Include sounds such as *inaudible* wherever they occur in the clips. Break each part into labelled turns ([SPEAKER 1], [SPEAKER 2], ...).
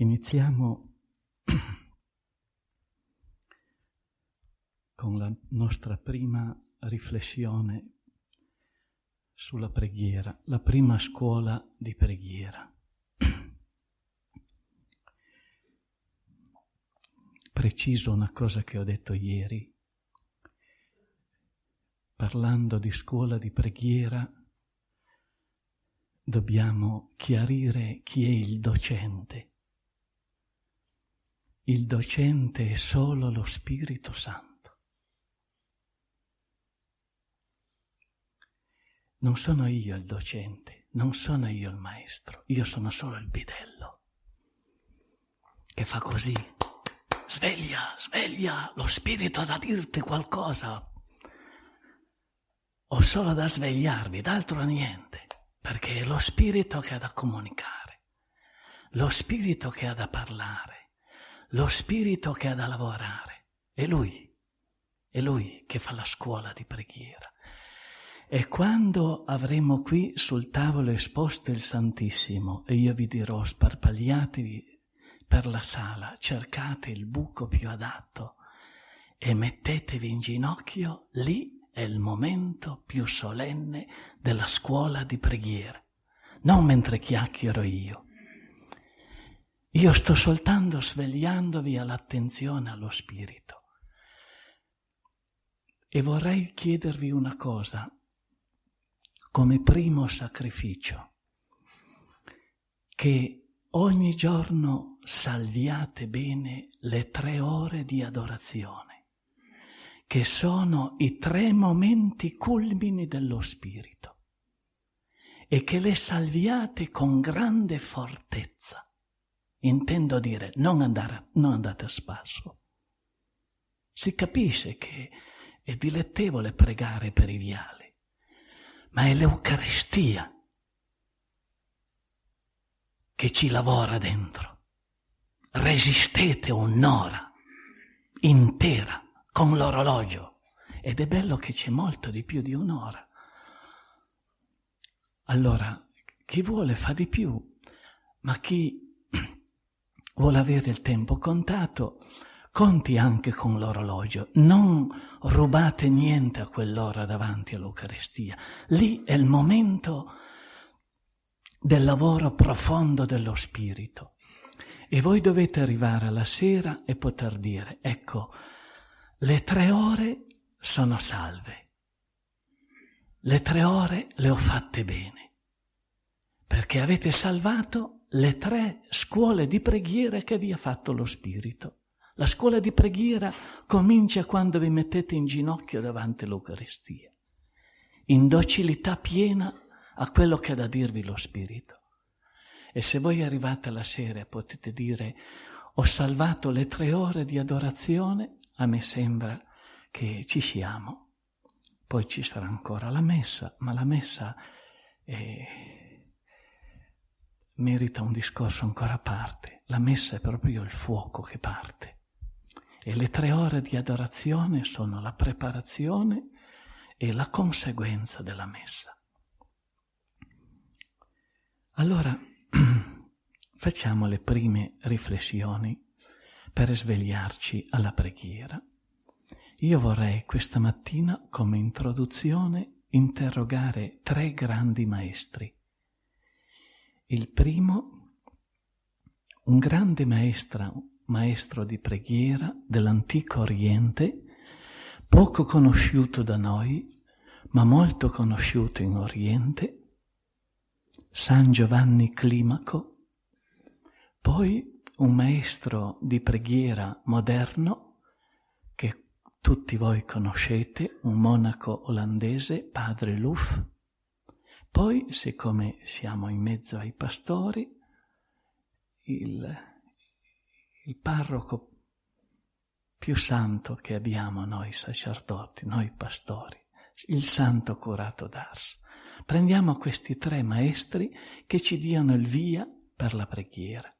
[SPEAKER 1] Iniziamo *clears throat* con la nostra prima riflessione sulla preghiera, la prima scuola di preghiera. *clears throat* Preciso una cosa che ho detto ieri, parlando di scuola di preghiera, dobbiamo chiarire chi è il docente il docente è solo lo Spirito Santo. Non sono io il docente, non sono io il maestro, io sono solo il bidello che fa così. Sveglia, sveglia, lo spirito ha da dirti qualcosa. Ho solo da svegliarvi, d'altro niente, perché è lo spirito che ha da comunicare, lo spirito che ha da parlare lo spirito che ha da lavorare. È lui, è lui che fa la scuola di preghiera. E quando avremo qui sul tavolo esposto il Santissimo e io vi dirò sparpagliatevi per la sala, cercate il buco più adatto e mettetevi in ginocchio, lì è il momento più solenne della scuola di preghiera, non mentre chiacchiero io io sto soltanto svegliandovi all'attenzione allo Spirito. E vorrei chiedervi una cosa, come primo sacrificio, che ogni giorno salviate bene le tre ore di adorazione, che sono i tre momenti culmini dello Spirito, e che le salviate con grande fortezza Intendo dire, non, andare, non andate a spasso. Si capisce che è dilettevole pregare per i viali, ma è l'Eucaristia che ci lavora dentro. Resistete un'ora intera con l'orologio ed è bello che c'è molto di più di un'ora. Allora, chi vuole fa di più, ma chi vuole avere il tempo contato, conti anche con l'orologio, non rubate niente a quell'ora davanti all'Eucaristia. Lì è il momento del lavoro profondo dello Spirito. E voi dovete arrivare alla sera e poter dire, ecco, le tre ore sono salve, le tre ore le ho fatte bene, perché avete salvato le tre scuole di preghiera che vi ha fatto lo Spirito. La scuola di preghiera comincia quando vi mettete in ginocchio davanti all'Eucaristia, in docilità piena a quello che ha da dirvi lo Spirito. E se voi arrivate alla sera potete dire ho salvato le tre ore di adorazione, a me sembra che ci siamo. Poi ci sarà ancora la messa, ma la messa è merita un discorso ancora a parte. La messa è proprio il fuoco che parte. E le tre ore di adorazione sono la preparazione e la conseguenza della messa. Allora *clears throat* facciamo le prime riflessioni per svegliarci alla preghiera. Io vorrei questa mattina come introduzione interrogare tre grandi maestri il primo, un grande maestra, maestro di preghiera dell'antico Oriente, poco conosciuto da noi, ma molto conosciuto in Oriente, San Giovanni Climaco, poi un maestro di preghiera moderno che tutti voi conoscete, un monaco olandese, padre Luff, poi, siccome siamo in mezzo ai pastori, il, il parroco più santo che abbiamo noi sacerdoti, noi pastori, il santo curato d'Ars. Prendiamo questi tre maestri che ci diano il via per la preghiera.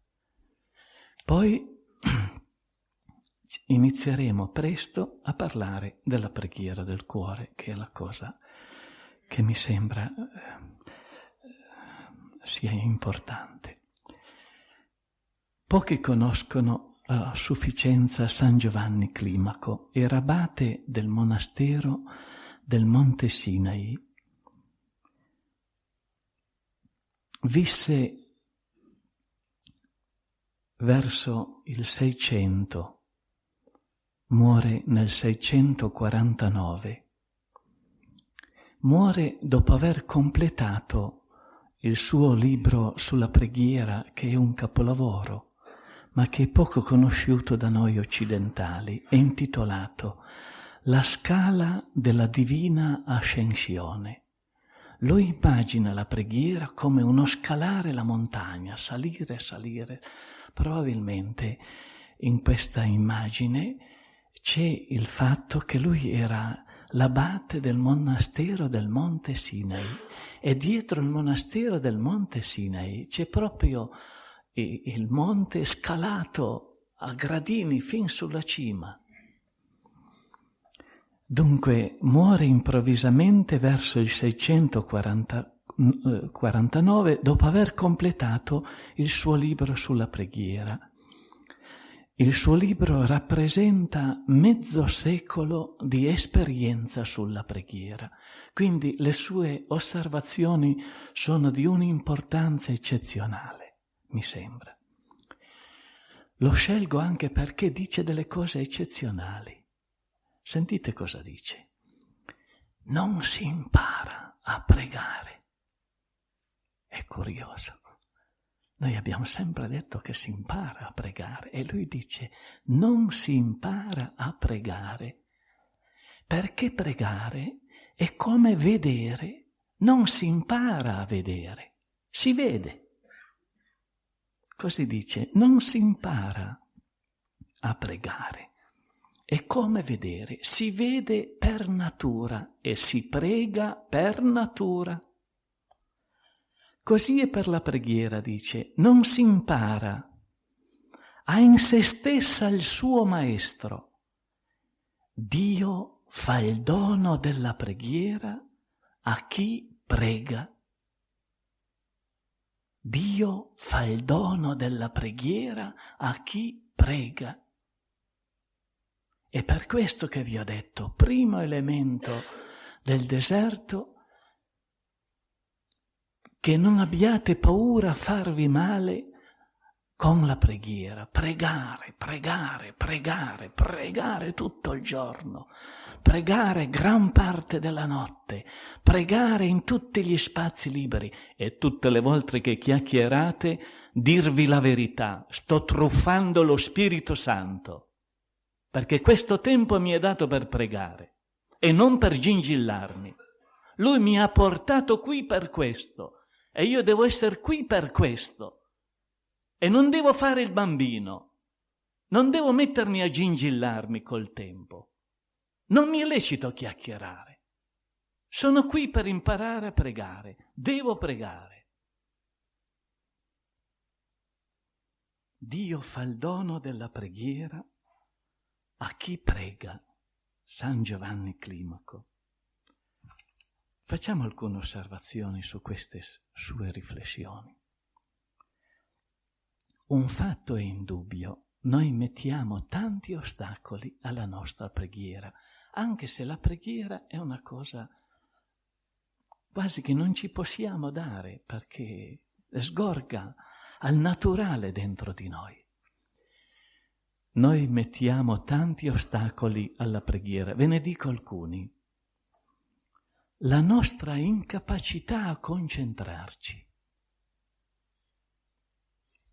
[SPEAKER 1] Poi *clears throat* inizieremo presto a parlare della preghiera del cuore, che è la cosa che mi sembra eh, sia importante. Pochi conoscono a sufficienza San Giovanni Climaco, era abate del monastero del Monte Sinai. Visse verso il 600, muore nel 649. Muore dopo aver completato il suo libro sulla preghiera, che è un capolavoro ma che è poco conosciuto da noi occidentali, è intitolato La scala della divina ascensione. Lo immagina la preghiera come uno scalare la montagna, salire, salire. Probabilmente in questa immagine c'è il fatto che lui era l'abate del monastero del Monte Sinai e dietro il monastero del Monte Sinai c'è proprio il monte scalato a gradini fin sulla cima. Dunque muore improvvisamente verso il 649 eh, dopo aver completato il suo libro sulla preghiera. Il suo libro rappresenta mezzo secolo di esperienza sulla preghiera, quindi le sue osservazioni sono di un'importanza eccezionale mi sembra. Lo scelgo anche perché dice delle cose eccezionali. Sentite cosa dice. Non si impara a pregare. È curioso. Noi abbiamo sempre detto che si impara a pregare e lui dice non si impara a pregare perché pregare è come vedere, non si impara a vedere, si vede. Così dice, non si impara a pregare. È come vedere, si vede per natura e si prega per natura. Così è per la preghiera, dice, non si impara, ha in se stessa il suo maestro. Dio fa il dono della preghiera a chi prega Dio fa il dono della preghiera a chi prega. È per questo che vi ho detto, primo elemento del deserto, che non abbiate paura a farvi male con la preghiera, pregare, pregare, pregare, pregare tutto il giorno, pregare gran parte della notte, pregare in tutti gli spazi liberi e tutte le volte che chiacchierate dirvi la verità, sto truffando lo Spirito Santo, perché questo tempo mi è dato per pregare e non per gingillarmi. Lui mi ha portato qui per questo e io devo essere qui per questo. E non devo fare il bambino, non devo mettermi a gingillarmi col tempo. Non mi è lecito chiacchierare. Sono qui per imparare a pregare, devo pregare. Dio fa il dono della preghiera a chi prega. San Giovanni Climaco. Facciamo alcune osservazioni su queste sue riflessioni. Un fatto è indubbio, noi mettiamo tanti ostacoli alla nostra preghiera, anche se la preghiera è una cosa quasi che non ci possiamo dare perché sgorga al naturale dentro di noi. Noi mettiamo tanti ostacoli alla preghiera, ve ne dico alcuni. La nostra incapacità a concentrarci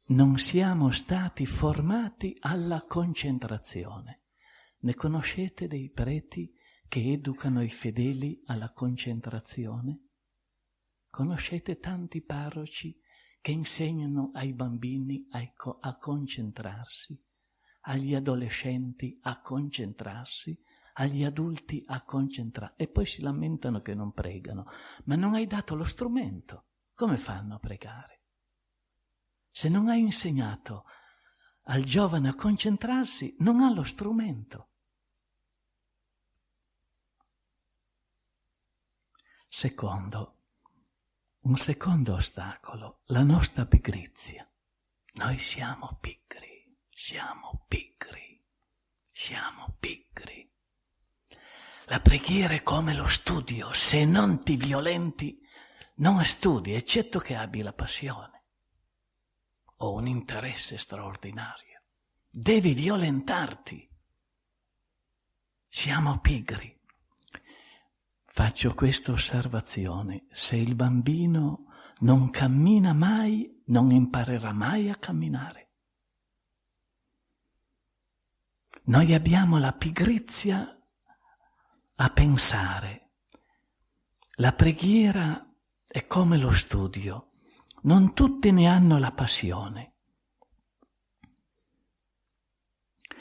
[SPEAKER 1] non siamo stati formati alla concentrazione. Ne conoscete dei preti che educano i fedeli alla concentrazione? Conoscete tanti parroci che insegnano ai bambini a, a concentrarsi, agli adolescenti a concentrarsi, agli adulti a concentrarsi e poi si lamentano che non pregano, ma non hai dato lo strumento. Come fanno a pregare? Se non hai insegnato al giovane a concentrarsi, non ha lo strumento. Secondo, un secondo ostacolo, la nostra pigrizia. Noi siamo pigri. Siamo pigri, siamo pigri. La preghiera è come lo studio, se non ti violenti non studi, eccetto che abbi la passione o un interesse straordinario. Devi violentarti. Siamo pigri. Faccio questa osservazione. Se il bambino non cammina mai, non imparerà mai a camminare. Noi abbiamo la pigrizia a pensare. La preghiera è come lo studio. Non tutti ne hanno la passione.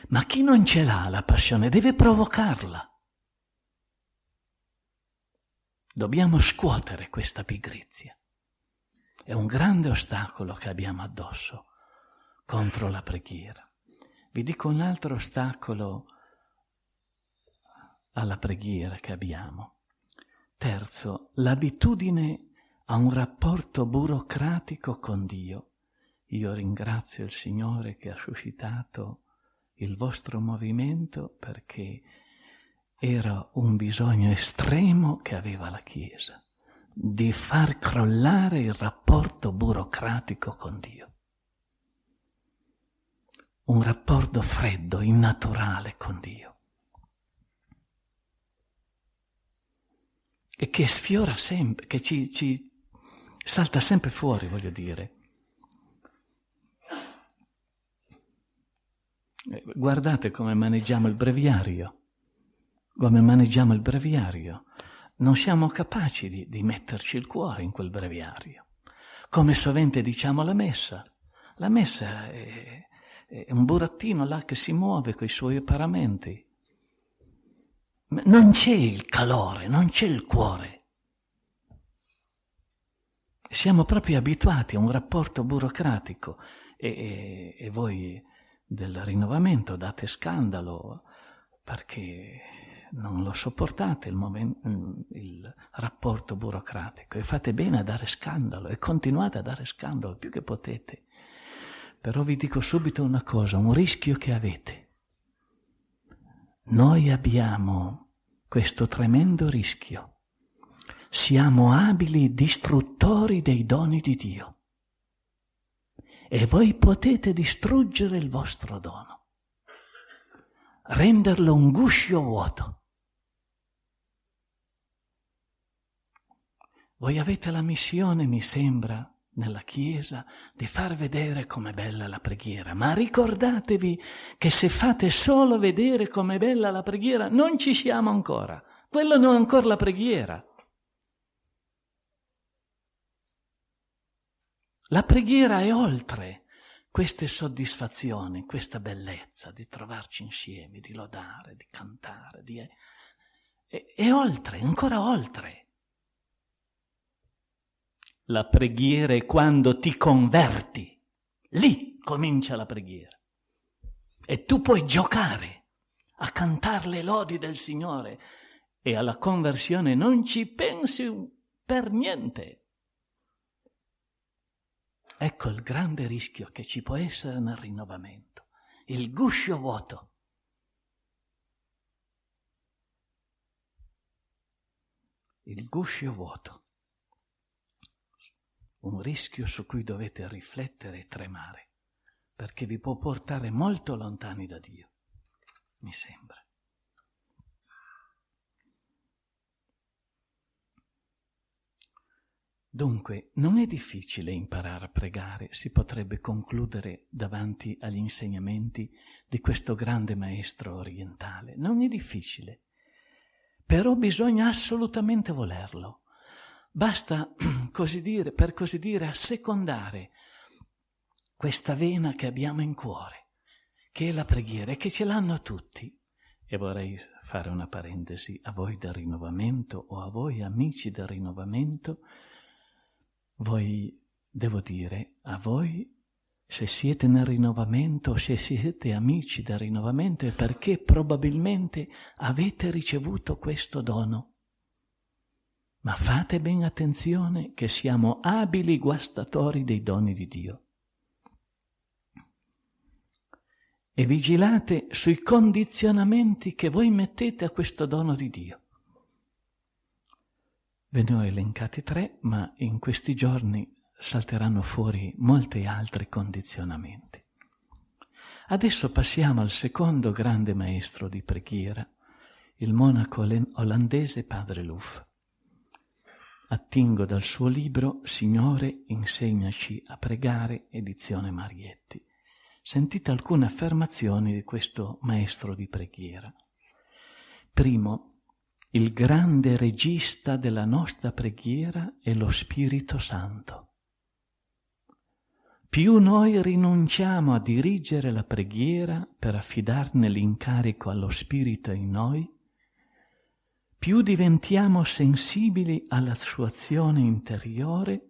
[SPEAKER 1] Ma chi non ce l'ha la passione deve provocarla. Dobbiamo scuotere questa pigrizia. È un grande ostacolo che abbiamo addosso contro la preghiera. Vi dico un altro ostacolo alla preghiera che abbiamo. Terzo, l'abitudine a un rapporto burocratico con Dio. Io ringrazio il Signore che ha suscitato il vostro movimento perché era un bisogno estremo che aveva la Chiesa di far crollare il rapporto burocratico con Dio. Un rapporto freddo, innaturale con Dio. E che sfiora sempre, che ci, ci salta sempre fuori, voglio dire. Eh, guardate come maneggiamo il breviario, come maneggiamo il breviario. Non siamo capaci di, di metterci il cuore in quel breviario. Come sovente diciamo la messa. La messa è, è un burattino là che si muove con i suoi paramenti. Non c'è il calore, non c'è il cuore. Siamo proprio abituati a un rapporto burocratico e, e, e voi del rinnovamento date scandalo perché non lo sopportate il, momento, il, rapporto burocratico e fate bene a dare scandalo e continuate a dare scandalo più che potete. Però vi dico subito una cosa, un rischio che avete. Noi abbiamo questo tremendo rischio siamo abili distruttori dei doni di Dio. E voi potete distruggere il vostro dono, renderlo un guscio vuoto. Voi avete la missione, mi sembra, nella Chiesa di far vedere com'è bella la preghiera, ma ricordatevi che se fate solo vedere com'è bella la preghiera, non ci siamo ancora. Quella non è ancora la preghiera. La preghiera è oltre queste soddisfazioni, questa bellezza di trovarci insieme, di lodare, di cantare, di... È, è oltre, ancora oltre. La preghiera è quando ti converti, lì comincia la preghiera. E tu puoi giocare a cantare le lodi del Signore e alla conversione non ci pensi per niente. Ecco il grande rischio che ci può essere nel rinnovamento, il guscio vuoto. Il guscio vuoto, un rischio su cui dovete riflettere e tremare, perché vi può portare molto lontani da Dio, mi sembra. Dunque, non è difficile imparare a pregare, si potrebbe concludere davanti agli insegnamenti di questo grande maestro orientale. Non è difficile, però bisogna assolutamente volerlo. Basta, *clears throat* così dire, per così dire, assecondare questa vena che abbiamo in cuore, che è la preghiera e che ce l'hanno tutti. E vorrei fare una parentesi a voi del rinnovamento o a voi amici del rinnovamento voi, devo dire, a voi, se siete nel rinnovamento, se siete amici del rinnovamento, è perché probabilmente avete ricevuto questo dono. Ma fate ben attenzione che siamo abili guastatori dei doni di Dio. e vigilate sui condizionamenti che voi mettete a questo dono di Dio. Ve ne ho elencati tre, ma in questi giorni salteranno fuori molti altri condizionamenti. Adesso passiamo al secondo grande maestro di preghiera, il monaco olandese padre Luff. Attingo dal suo libro Signore, insegnaci a pregare, edizione Marietti sentite alcune affermazioni di questo maestro di preghiera. Primo, il grande regista della nostra preghiera è lo Spirito Santo. Più noi rinunciamo a dirigere la preghiera per affidarne l'incarico allo Spirito in noi, più diventiamo sensibili alla sua azione interiore,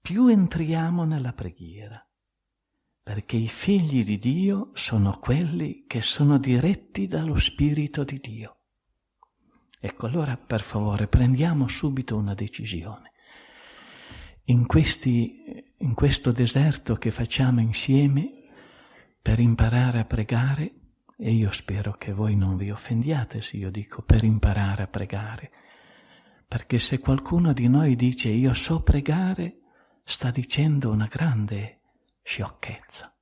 [SPEAKER 1] più entriamo nella preghiera perché i figli di Dio sono quelli che sono diretti dallo Spirito di Dio. Ecco, allora per favore prendiamo subito una decisione. In, questi, in questo deserto che facciamo insieme per imparare a pregare, e io spero che voi non vi offendiate se io dico per imparare a pregare, perché se qualcuno di noi dice io so pregare, sta dicendo una grande sciocchezza.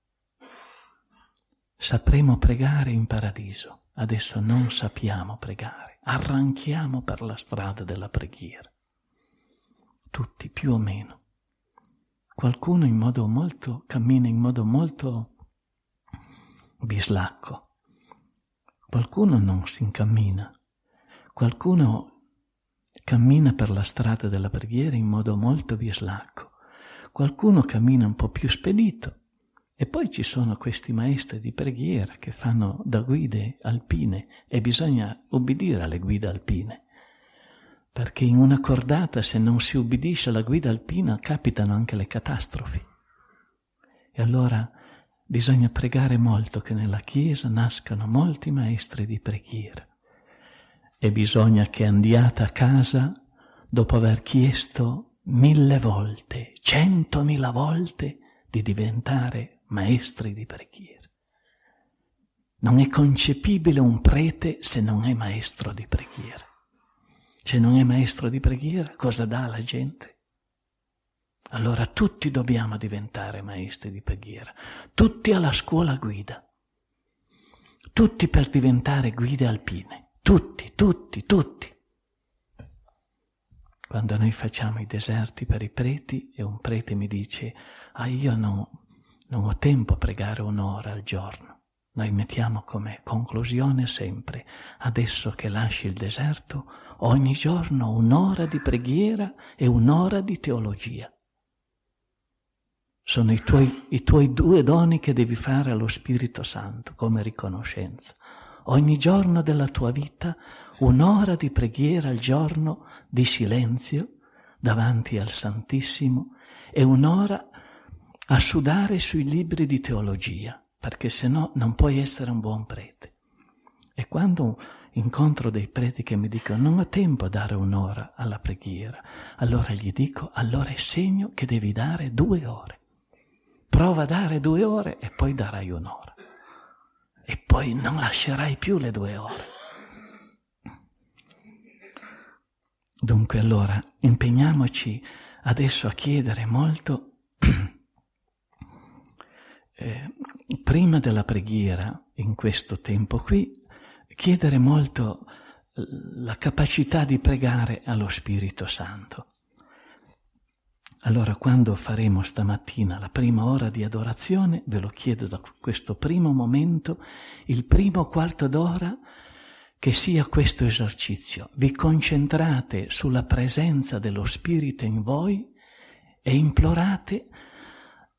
[SPEAKER 1] Sapremo pregare in paradiso, adesso non sappiamo pregare, arranchiamo per la strada della preghiera, tutti più o meno. Qualcuno in modo molto, cammina in modo molto bislacco, qualcuno non si incammina, qualcuno cammina per la strada della preghiera in modo molto bislacco. Qualcuno cammina un po' più spedito. E poi ci sono questi maestri di preghiera che fanno da guide alpine e bisogna obbedire alle guide alpine. Perché in una cordata se non si ubbidisce alla guida alpina capitano anche le catastrofi. E allora bisogna pregare molto che nella Chiesa nascano molti maestri di preghiera e bisogna che andiate a casa dopo aver chiesto mille volte, centomila volte di diventare maestri di preghiera. Non è concepibile un prete se non è maestro di preghiera. Se non è maestro di preghiera, cosa dà alla gente? Allora tutti dobbiamo diventare maestri di preghiera, tutti alla scuola guida, tutti per diventare guide alpine, tutti, tutti, tutti quando noi facciamo i deserti per i preti e un prete mi dice, ah io no, non ho tempo a pregare un'ora al giorno. Noi mettiamo come conclusione sempre, adesso che lasci il deserto, ogni giorno un'ora di preghiera e un'ora di teologia. Sono i tuoi, i tuoi due doni che devi fare allo Spirito Santo come riconoscenza. Ogni giorno della tua vita un'ora di preghiera al giorno di silenzio davanti al Santissimo e un'ora a sudare sui libri di teologia, perché se no non puoi essere un buon prete. E quando incontro dei preti che mi dicono non ho tempo a dare un'ora alla preghiera, allora gli dico allora è segno che devi dare due ore. Prova a dare due ore e poi darai un'ora. E poi non lascerai più le due ore. Dunque allora impegniamoci adesso a chiedere molto, *clears throat* eh, prima della preghiera, in questo tempo qui, chiedere molto la capacità di pregare allo Spirito Santo. Allora quando faremo stamattina la prima ora di adorazione, ve lo chiedo da questo primo momento, il primo quarto d'ora, che sia questo esercizio. Vi concentrate sulla presenza dello Spirito in voi e implorate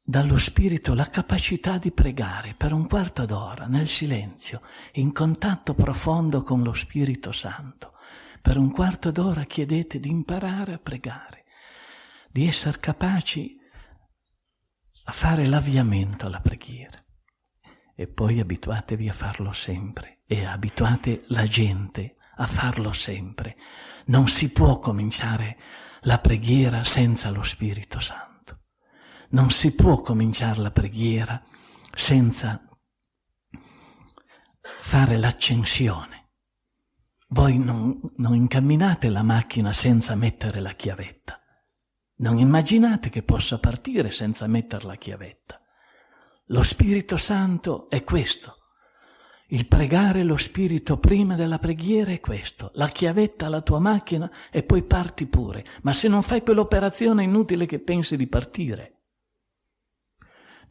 [SPEAKER 1] dallo Spirito la capacità di pregare per un quarto d'ora nel silenzio, in contatto profondo con lo Spirito Santo. Per un quarto d'ora chiedete di imparare a pregare, di essere capaci a fare l'avviamento alla preghiera e poi abituatevi a farlo sempre e abituate la gente a farlo sempre. Non si può cominciare la preghiera senza lo Spirito Santo. Non si può cominciare la preghiera senza fare l'accensione. Voi non, non incamminate la macchina senza mettere la chiavetta. Non immaginate che possa partire senza mettere la chiavetta. Lo Spirito Santo è questo. Il pregare lo Spirito prima della preghiera è questo. La chiavetta alla tua macchina e poi parti pure. Ma se non fai quell'operazione è inutile che pensi di partire.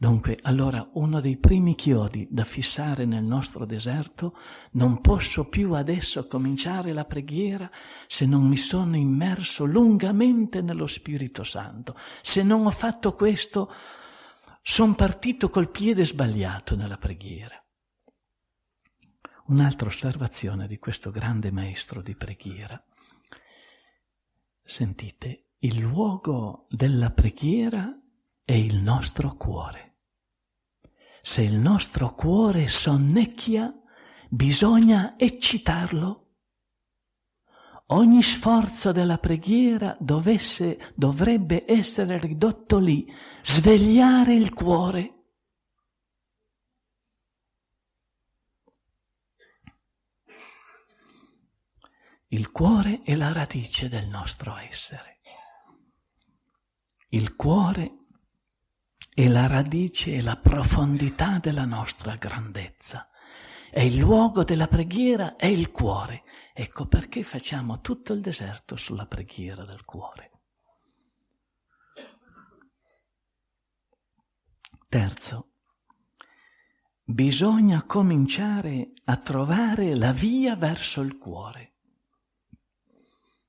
[SPEAKER 1] Dunque, allora, uno dei primi chiodi da fissare nel nostro deserto, non posso più adesso cominciare la preghiera se non mi sono immerso lungamente nello Spirito Santo. Se non ho fatto questo, sono partito col piede sbagliato nella preghiera. Un'altra osservazione di questo grande maestro di preghiera. Sentite, il luogo della preghiera è il nostro cuore. Se il nostro cuore sonnecchia, bisogna eccitarlo. Ogni sforzo della preghiera dovesse, dovrebbe essere ridotto lì, svegliare il cuore. Il cuore è la radice del nostro essere. Il cuore è la radice e la profondità della nostra grandezza. È il luogo della preghiera, è il cuore. Ecco perché facciamo tutto il deserto sulla preghiera del cuore. Terzo, bisogna cominciare a trovare la via verso il cuore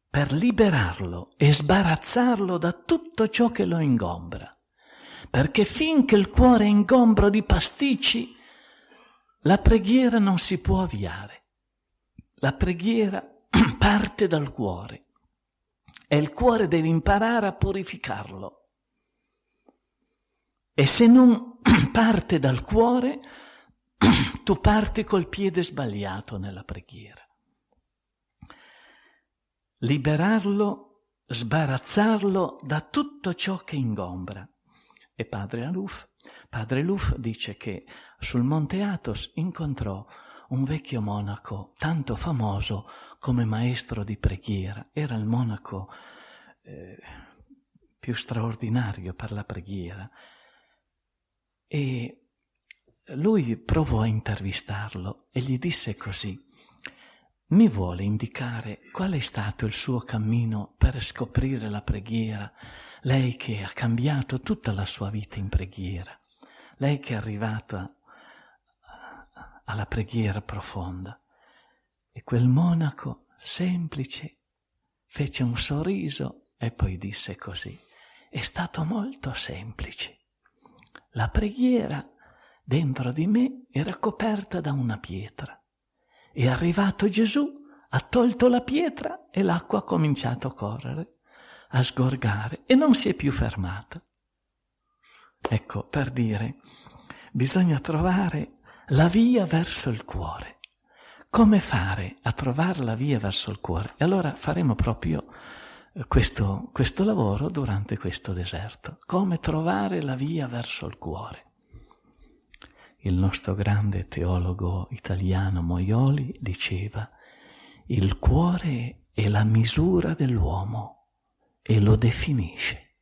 [SPEAKER 1] per liberarlo e sbarazzarlo da tutto ciò che lo ingombra perché finché il cuore è ingombro di pasticci, la preghiera non si può avviare. La preghiera *clears throat* parte dal cuore e il cuore deve imparare a purificarlo. E se non *clears throat* parte dal cuore, *clears throat* tu parti col piede sbagliato nella preghiera. Liberarlo, sbarazzarlo da tutto ciò che ingombra e padre Aluf. Padre Luf dice che sul Monte Athos incontrò un vecchio monaco tanto famoso come maestro di preghiera. Era il monaco eh, più straordinario per la preghiera. E lui provò a intervistarlo e gli disse così, mi vuole indicare qual è stato il suo cammino per scoprire la preghiera lei che ha cambiato tutta la sua vita in preghiera, lei che è arrivata alla preghiera profonda. E quel monaco semplice fece un sorriso e poi disse così, è stato molto semplice. La preghiera dentro di me era coperta da una pietra. È arrivato Gesù, ha tolto la pietra e l'acqua ha cominciato a correre a sgorgare e non si è più fermata. Ecco, per dire, bisogna trovare la via verso il cuore. Come fare a trovare la via verso il cuore? E allora faremo proprio eh, questo, questo lavoro durante questo deserto. Come trovare la via verso il cuore? Il nostro grande teologo italiano Moioli diceva, il cuore è la misura dell'uomo e lo definisce.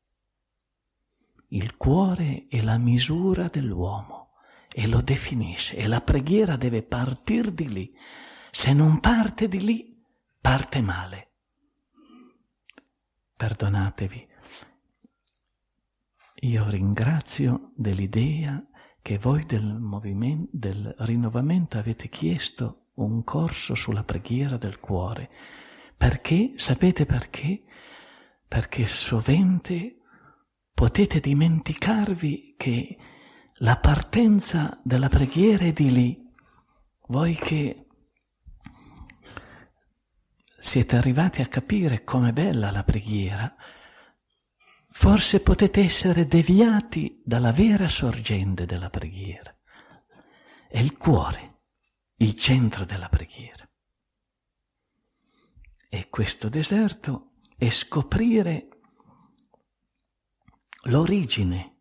[SPEAKER 1] Il cuore è la misura dell'uomo e lo definisce e la preghiera deve partire di lì. Se non parte di lì, parte male. Perdonatevi. Io ringrazio dell'idea che voi del del rinnovamento avete chiesto un corso sulla preghiera del cuore. Perché? Sapete perché? perché sovente potete dimenticarvi che la partenza della preghiera è di lì. Voi che siete arrivati a capire com'è bella la preghiera, forse potete essere deviati dalla vera sorgente della preghiera. È il cuore, il centro della preghiera. E questo deserto e scoprire l'origine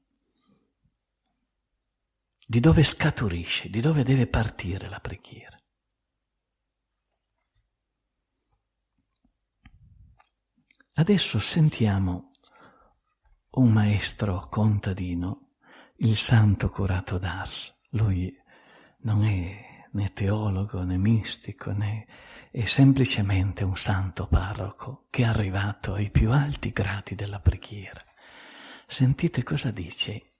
[SPEAKER 1] di dove scaturisce, di dove deve partire la preghiera. Adesso sentiamo un maestro contadino, il santo curato d'Ars. Lui non è né teologo né mistico, né è semplicemente un santo parroco che è arrivato ai più alti gradi della preghiera. Sentite cosa dice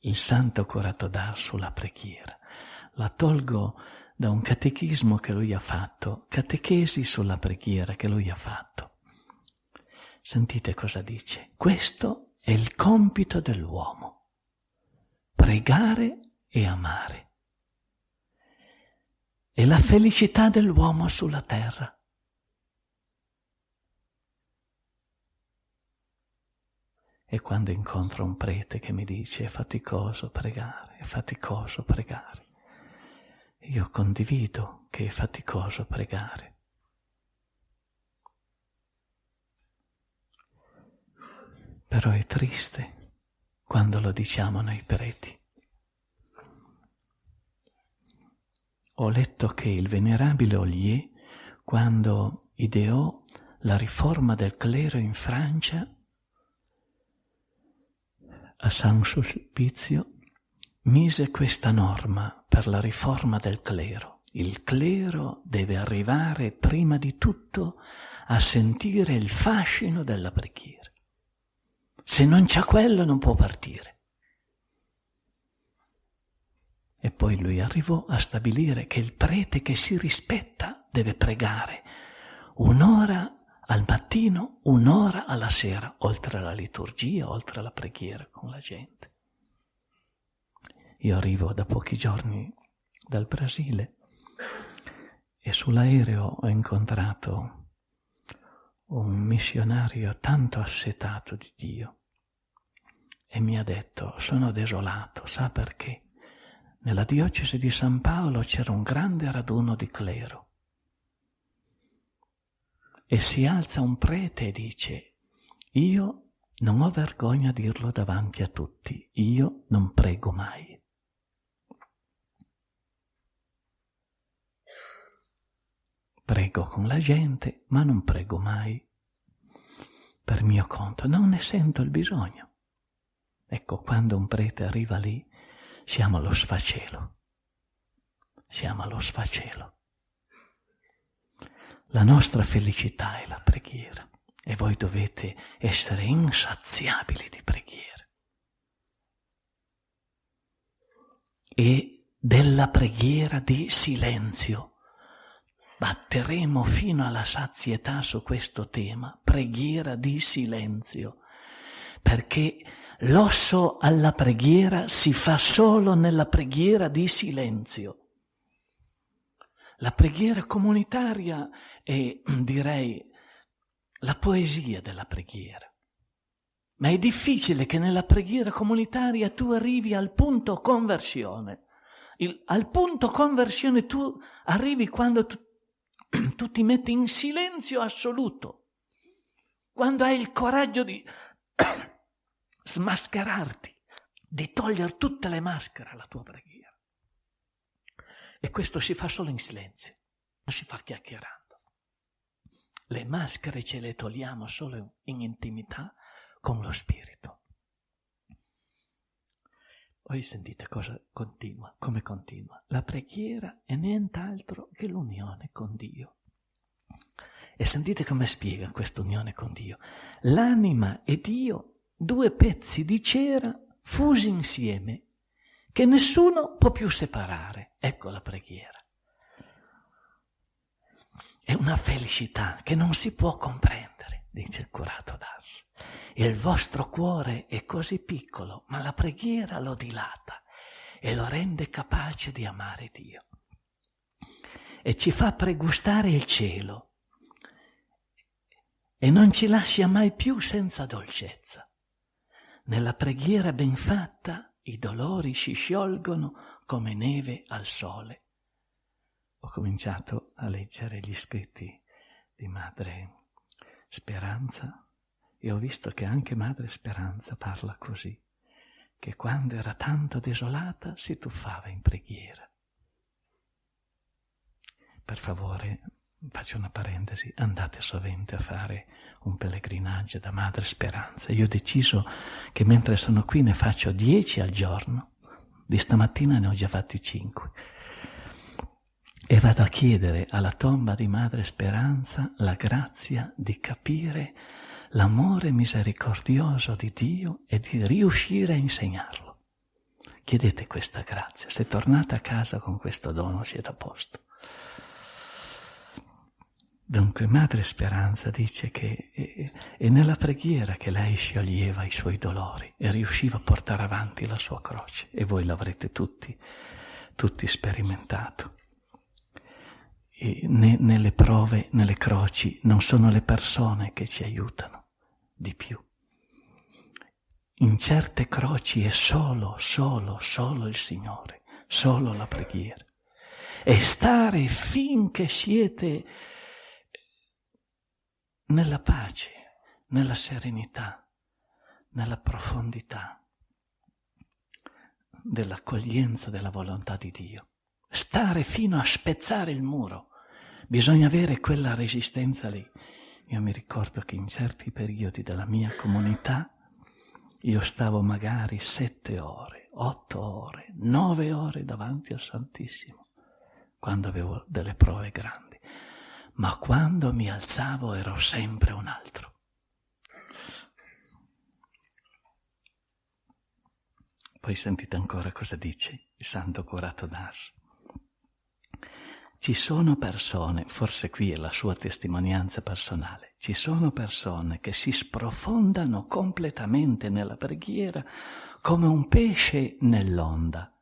[SPEAKER 1] il santo curato d'Ars sulla preghiera. La tolgo da un catechismo che lui ha fatto, catechesi sulla preghiera che lui ha fatto. Sentite cosa dice. Questo è il compito dell'uomo. Pregare e amare. È la felicità dell'uomo sulla terra. E quando incontro un prete che mi dice è faticoso pregare, è faticoso pregare, io condivido che è faticoso pregare. Però è triste quando lo diciamo noi preti. Ho letto che il venerabile Ollier, quando ideò la riforma del clero in Francia, a San Sulpizio, mise questa norma per la riforma del clero. Il clero deve arrivare prima di tutto a sentire il fascino della preghiera. Se non c'ha quello non può partire. E poi lui arrivò a stabilire che il prete che si rispetta deve pregare un'ora al mattino, un'ora alla sera, oltre alla liturgia, oltre alla preghiera con la gente. Io arrivo da pochi giorni dal Brasile e sull'aereo ho incontrato un missionario tanto assetato di Dio e mi ha detto sono desolato, sa perché? Nella diocesi di San Paolo c'era un grande raduno di clero e si alza un prete e dice io non ho vergogna a dirlo davanti a tutti, io non prego mai. Prego con la gente, ma non prego mai per mio conto, non ne sento il bisogno. Ecco, quando un prete arriva lì, siamo allo sfacelo. Siamo allo sfacelo. La nostra felicità è la preghiera e voi dovete essere insaziabili di preghiera. E della preghiera di silenzio. Batteremo fino alla sazietà su questo tema, preghiera di silenzio, perché L'osso alla preghiera si fa solo nella preghiera di silenzio. La preghiera comunitaria è, direi, la poesia della preghiera. Ma è difficile che nella preghiera comunitaria tu arrivi al punto conversione. Il, al punto conversione tu arrivi quando tu, *clears throat* tu ti metti in silenzio assoluto, quando hai il coraggio di *clears throat* smascherarti, di togliere tutte le maschere alla tua preghiera. E questo si fa solo in silenzio, non si fa chiacchierando. Le maschere ce le togliamo solo in intimità con lo Spirito. Poi sentite cosa continua, come continua. La preghiera è nient'altro che l'unione con Dio. E sentite come spiega questa unione con Dio. L'anima e Dio due pezzi di cera fusi insieme che nessuno può più separare. Ecco la preghiera. È una felicità che non si può comprendere, dice il curato d'Ars. Il vostro cuore è così piccolo, ma la preghiera lo dilata e lo rende capace di amare Dio. E ci fa pregustare il cielo e non ci lascia mai più senza dolcezza. Nella preghiera ben fatta i dolori si sciolgono come neve al sole. Ho cominciato a leggere gli scritti di Madre Speranza e ho visto che anche Madre Speranza parla così, che quando era tanto desolata si tuffava in preghiera. Per favore, faccio una parentesi, andate sovente a fare un pellegrinaggio da Madre Speranza. Io ho deciso che mentre sono qui ne faccio dieci al giorno, di stamattina ne ho già fatti cinque. E vado a chiedere alla tomba di Madre Speranza la grazia di capire l'amore misericordioso di Dio e di riuscire a insegnarlo. Chiedete questa grazia. Se tornate a casa con questo dono siete a posto. Dunque Madre Speranza dice che è nella preghiera che lei scioglieva i suoi dolori e riusciva a portare avanti la sua croce e voi l'avrete tutti, tutti sperimentato. E nelle prove, nelle croci, non sono le persone che ci aiutano di più. In certe croci è solo, solo, solo il Signore, solo la preghiera. E stare finché siete nella pace, nella serenità, nella profondità dell'accoglienza della volontà di Dio. Stare fino a spezzare il muro. Bisogna avere quella resistenza lì. Io mi ricordo che in certi periodi della mia comunità io stavo magari sette ore, otto ore, nove ore davanti al Santissimo, quando avevo delle prove grandi ma quando mi alzavo ero sempre un altro. Poi sentite ancora cosa dice il santo curato d'Ars. Ci sono persone, forse qui è la sua testimonianza personale, ci sono persone che si sprofondano completamente nella preghiera come un pesce nell'onda,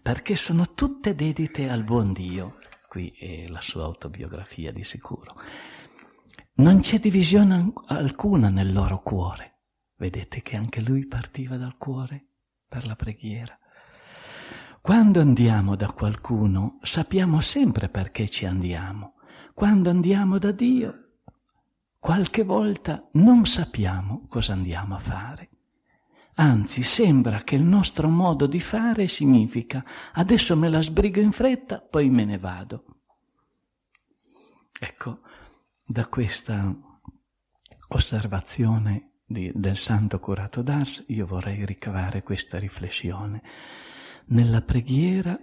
[SPEAKER 1] perché sono tutte dedite al buon Dio qui è la sua autobiografia di sicuro. Non c'è divisione alcuna nel loro cuore. Vedete che anche lui partiva dal cuore per la preghiera. Quando andiamo da qualcuno sappiamo sempre perché ci andiamo. Quando andiamo da Dio, qualche volta non sappiamo cosa andiamo a fare. Anzi, sembra che il nostro modo di fare significa adesso me la sbrigo in fretta, poi me ne vado. Ecco, da questa osservazione di, del santo curato d'Ars io vorrei ricavare questa riflessione. Nella preghiera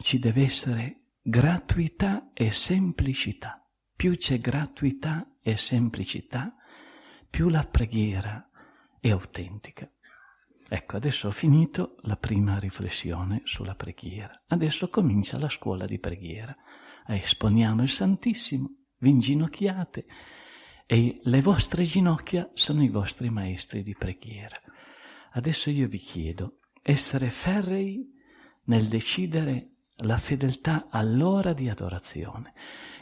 [SPEAKER 1] ci deve essere gratuità e semplicità. Più c'è gratuità e semplicità, più la preghiera è autentica. Ecco, adesso ho finito la prima riflessione sulla preghiera. Adesso comincia la scuola di preghiera. Esponiamo il Santissimo, vi inginocchiate e le vostre ginocchia sono i vostri maestri di preghiera. Adesso io vi chiedo essere ferrei nel decidere la fedeltà all'ora di adorazione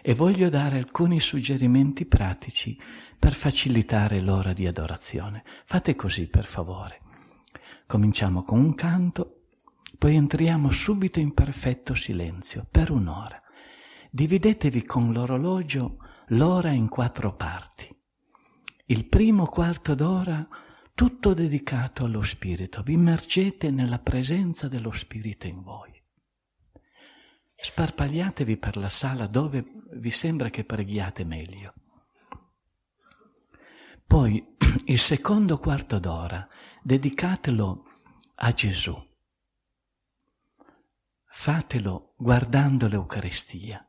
[SPEAKER 1] e voglio dare alcuni suggerimenti pratici per facilitare l'ora di adorazione. Fate così, per favore. Cominciamo con un canto, poi entriamo subito in perfetto silenzio per un'ora. Dividetevi con l'orologio l'ora in quattro parti. Il primo quarto d'ora tutto dedicato allo Spirito, vi immergete nella presenza dello Spirito in voi. Sparpagliatevi per la sala dove vi sembra che preghiate meglio. Poi *clears throat* il secondo quarto d'ora dedicatelo a Gesù. Fatelo guardando l'Eucaristia.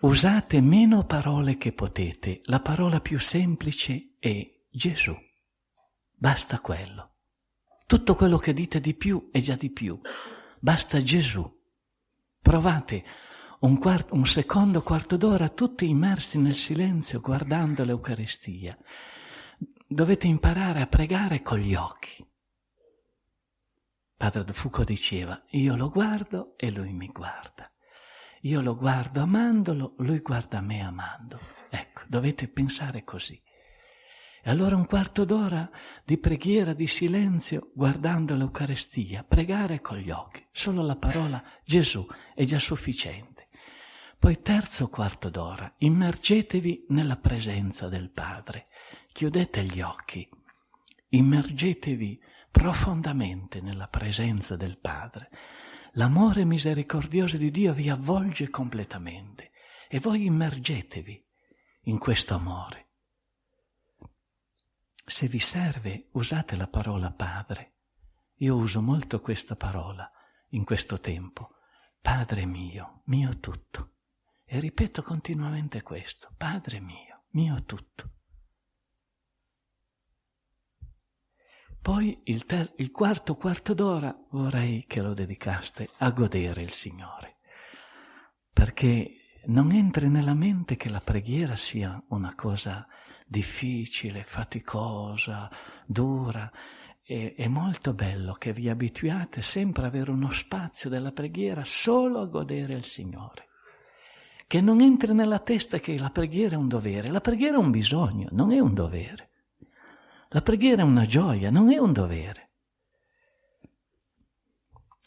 [SPEAKER 1] Usate meno parole che potete, la parola più semplice è Gesù. Basta quello. Tutto quello che dite di più è già di più. Basta Gesù. Provate un, quarto, un secondo quarto d'ora tutti immersi nel silenzio guardando l'Eucaristia dovete imparare a pregare con gli occhi. Padre De Foucault diceva, io lo guardo e lui mi guarda. Io lo guardo amandolo, lui guarda me amando. Ecco, dovete pensare così. E allora un quarto d'ora di preghiera, di silenzio, guardando l'Eucarestia, pregare con gli occhi. Solo la parola Gesù è già sufficiente. Poi terzo quarto d'ora, immergetevi nella presenza del Padre chiudete gli occhi, immergetevi profondamente nella presenza del Padre, l'amore misericordioso di Dio vi avvolge completamente e voi immergetevi in questo amore. Se vi serve, usate la parola Padre. Io uso molto questa parola in questo tempo. Padre mio, mio tutto. E ripeto continuamente questo. Padre mio, mio tutto. Poi il, ter- il quarto quarto d'ora vorrei che lo dedicaste a godere il Signore, perché non entri nella mente che la preghiera sia una cosa difficile, faticosa, dura. E, è molto bello che vi abituate sempre ad avere uno spazio della preghiera solo a godere il Signore. Che non entri nella testa che la preghiera è un dovere, la preghiera è un bisogno, non è un dovere. La preghiera è una gioia, non è un dovere.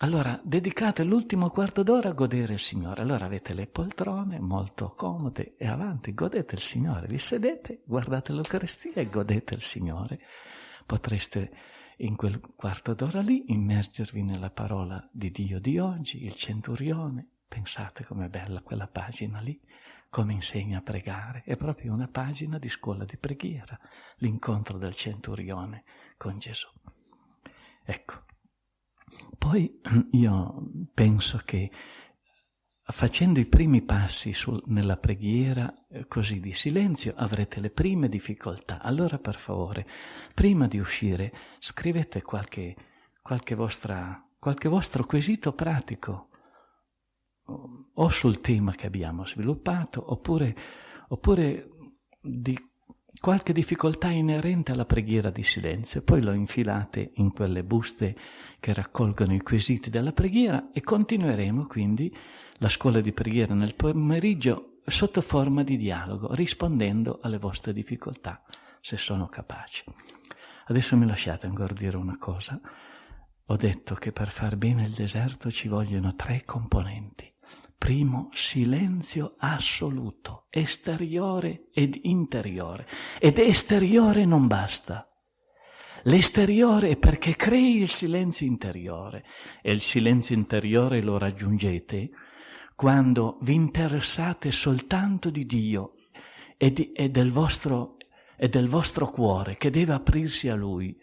[SPEAKER 1] Allora, dedicate l'ultimo quarto d'ora a godere il Signore. Allora avete le poltrone molto comode e avanti, godete il Signore. Vi sedete, guardate l'Eucaristia e godete il Signore. Potreste in quel quarto d'ora lì immergervi nella parola di Dio di oggi, il centurione. Pensate com'è bella quella pagina lì, come insegna a pregare. È proprio una pagina di scuola di preghiera, l'incontro del centurione con Gesù. Ecco, poi *clears throat* io penso che facendo i primi passi sul, nella preghiera eh, così di silenzio avrete le prime difficoltà. Allora per favore, prima di uscire, scrivete qualche, qualche, vostra, qualche vostro quesito pratico o sul tema che abbiamo sviluppato oppure, oppure di qualche difficoltà inerente alla preghiera di silenzio, poi lo infilate in quelle buste che raccolgono i quesiti della preghiera e continueremo quindi la scuola di preghiera nel pomeriggio sotto forma di dialogo, rispondendo alle vostre difficoltà, se sono capaci. Adesso mi lasciate ancora dire una cosa. Ho detto che per far bene il deserto ci vogliono tre componenti. Primo, silenzio assoluto, esteriore ed interiore. Ed esteriore non basta. L'esteriore è perché crei il silenzio interiore e il silenzio interiore lo raggiungete quando vi interessate soltanto di Dio e, di, e, del, vostro, e del vostro cuore che deve aprirsi a Lui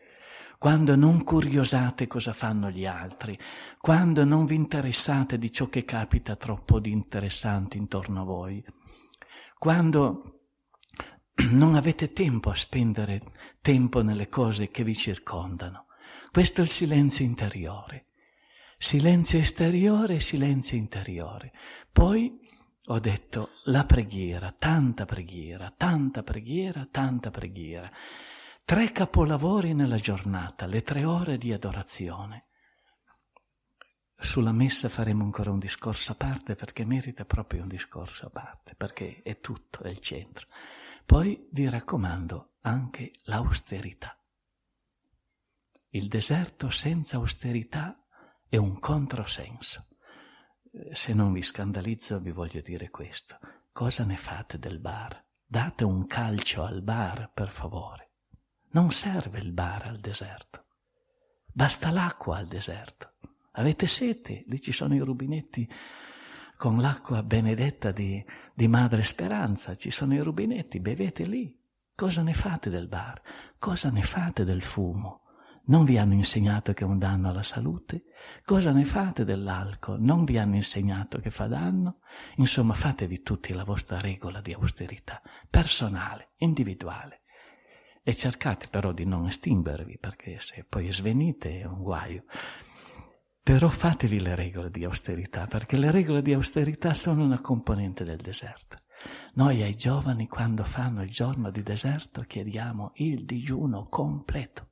[SPEAKER 1] quando non curiosate cosa fanno gli altri, quando non vi interessate di ciò che capita troppo di interessante intorno a voi, quando *clears throat* non avete tempo a spendere tempo nelle cose che vi circondano. Questo è il silenzio interiore. Silenzio esteriore e silenzio interiore. Poi ho detto la preghiera, tanta preghiera, tanta preghiera, tanta preghiera. Tre capolavori nella giornata, le tre ore di adorazione. Sulla messa faremo ancora un discorso a parte perché merita proprio un discorso a parte, perché è tutto, è il centro. Poi vi raccomando anche l'austerità. Il deserto senza austerità è un controsenso. Se non vi scandalizzo vi voglio dire questo. Cosa ne fate del bar? Date un calcio al bar, per favore. Non serve il bar al deserto, basta l'acqua al deserto. Avete sete? Lì ci sono i rubinetti con l'acqua benedetta di, di Madre Speranza, ci sono i rubinetti, bevete lì. Cosa ne fate del bar? Cosa ne fate del fumo? Non vi hanno insegnato che è un danno alla salute? Cosa ne fate dell'alcol? Non vi hanno insegnato che fa danno? Insomma, fatevi tutti la vostra regola di austerità, personale, individuale. E cercate però di non estinguervi, perché se poi svenite è un guaio. Però fatevi le regole di austerità, perché le regole di austerità sono una componente del deserto. Noi ai giovani, quando fanno il giorno di deserto, chiediamo il digiuno completo.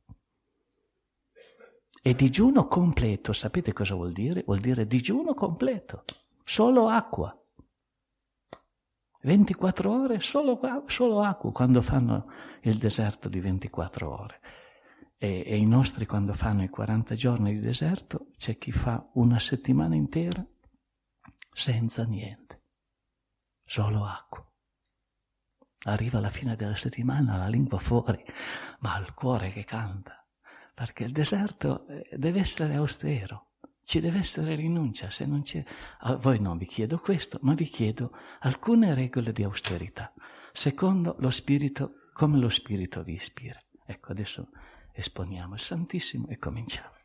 [SPEAKER 1] E digiuno completo, sapete cosa vuol dire? Vuol dire digiuno completo, solo acqua. 24 ore solo, solo acqua quando fanno il deserto di 24 ore. E, e, i nostri quando fanno i 40 giorni di deserto c'è chi fa una settimana intera senza niente, solo acqua. Arriva alla fine della settimana la lingua fuori, ma il cuore che canta, perché il deserto eh, deve essere austero, ci deve essere rinuncia, se non c'è... A voi non vi chiedo questo, ma vi chiedo alcune regole di austerità, secondo lo Spirito, come lo Spirito vi ispira. Ecco, adesso esponiamo il Santissimo e cominciamo.